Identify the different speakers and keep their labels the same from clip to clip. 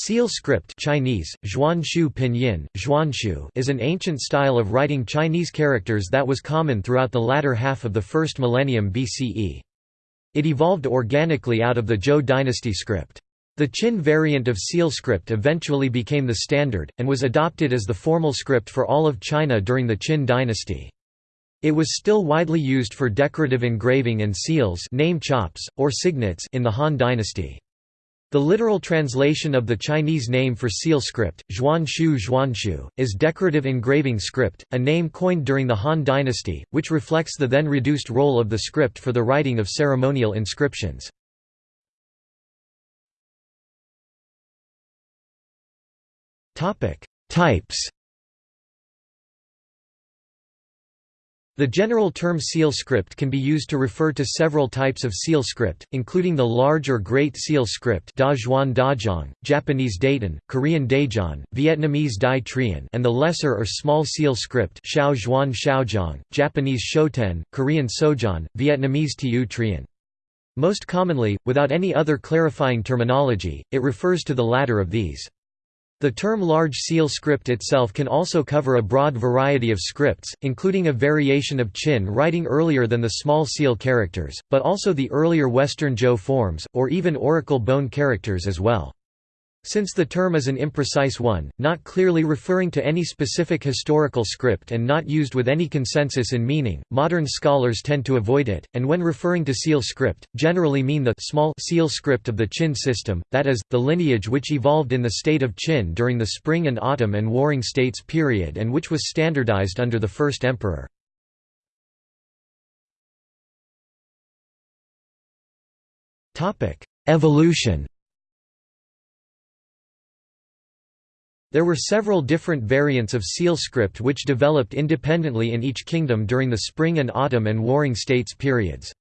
Speaker 1: Seal script Chinese, Zhuanshu Pinyin, Zhuanshu is an ancient style of writing Chinese characters that was common throughout the latter half of the first millennium BCE. It evolved organically out of the Zhou dynasty script. The Qin variant of seal script eventually became the standard, and was adopted as the formal script for all of China during the Qin dynasty. It was still widely used for decorative engraving and seals name chops, or signets in the Han dynasty. The literal translation of the Chinese name for seal script, Zhuanshu Zhuanshu, is decorative engraving script, a name coined during the Han dynasty, which reflects the then reduced role of the script for the writing of ceremonial inscriptions. Types The general term seal script can be used to refer to several types of seal script, including the large or great seal script Japanese Daiten, Korean Daejeon, Vietnamese Dai Trien and the lesser or small seal script Japanese Shoten, Korean Sojeon, Vietnamese Tieu Trien. Most commonly, without any other clarifying terminology, it refers to the latter of these. The term large seal script itself can also cover a broad variety of scripts, including a variation of Qin writing earlier than the small seal characters, but also the earlier Western Zhou forms, or even oracle bone characters as well. Since the term is an imprecise one, not clearly referring to any specific historical script and not used with any consensus in meaning, modern scholars tend to avoid it, and when referring to seal script, generally mean the small seal script of the Qin system, that is, the lineage which evolved in the state of Qin during the Spring and Autumn and Warring States period and which was standardized under the first emperor. Evolution There were several different variants of seal script which developed independently in each kingdom during the Spring and Autumn and Warring States periods.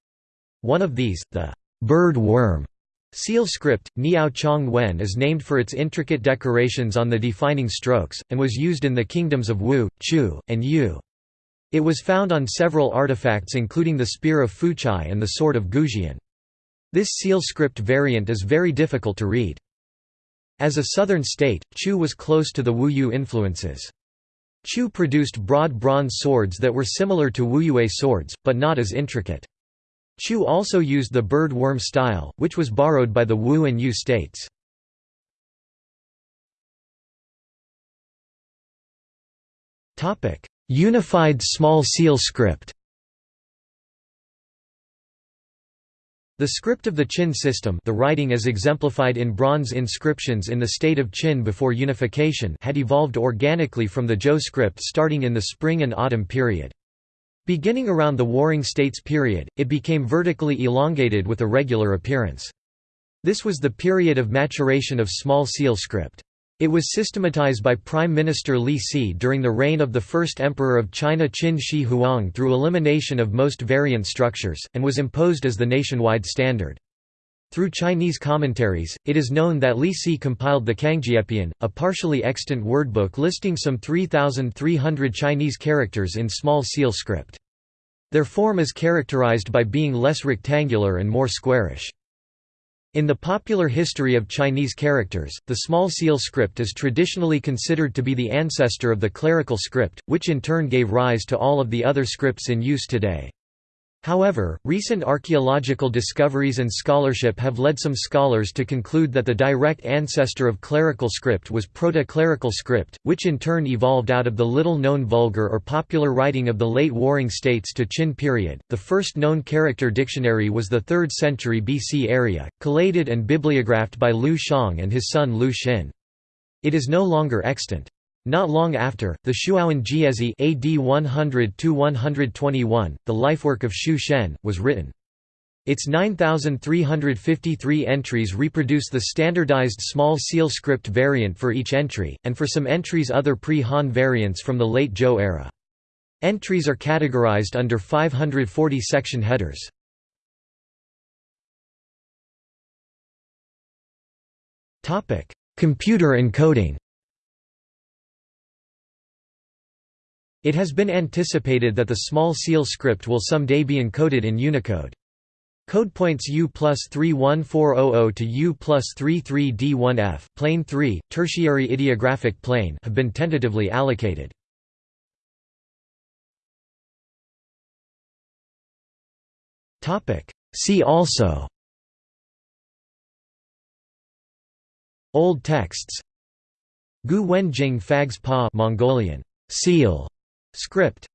Speaker 1: One of these, the bird worm seal script, Niao Chong Wen is named for its intricate decorations on the defining strokes, and was used in the kingdoms of Wu, Chu, and Yue. It was found on several artifacts including the spear of Fuchai and the sword of Goujian. This seal script variant is very difficult to read. As a southern state, Chu was close to the Wuyue influences. Chu produced broad bronze swords that were similar to Wuyue swords, but not as intricate. Chu also used the bird worm style, which was borrowed by the Wu and Yue states. Unified small seal script The script of the Qin system the writing as exemplified in bronze inscriptions in the state of Qin before unification had evolved organically from the Zhou script starting in the spring and autumn period. Beginning around the Warring States period, it became vertically elongated with a regular appearance. This was the period of maturation of small seal script. It was systematized by Prime Minister Li Si during the reign of the first emperor of China Qin Shi Huang through elimination of most variant structures, and was imposed as the nationwide standard. Through Chinese commentaries, it is known that Li Si compiled the Cangjiepian, a partially extant wordbook listing some 3,300 Chinese characters in small seal script. Their form is characterized by being less rectangular and more squarish. In the popular history of Chinese characters, the small seal script is traditionally considered to be the ancestor of the clerical script, which in turn gave rise to all of the other scripts in use today. However, recent archaeological discoveries and scholarship have led some scholars to conclude that the direct ancestor of clerical script was proto-clerical script, which in turn evolved out of the little-known vulgar or popular writing of the late Warring States to Qin period. The first known character dictionary was the 3rd century BC Erya, collated and bibliographed by Liu Xiang and his son Liu Xin. It is no longer extant. Not long after, the Shuowen Jiezi AD 100–121, the lifework of Xu Shen, was written. Its 9,353 entries reproduce the standardized small seal script variant for each entry, and for some entries other pre-Han variants from the late Zhou era. Entries are categorized under 540 section headers. Computer encoding It has been anticipated that the small seal script will someday be encoded in Unicode. Code points U plus 31400 to U plus 33D1F plane 3, tertiary ideographic plane have been tentatively allocated. See also. Old texts. Gu Phags-pa Mongolian. Seal script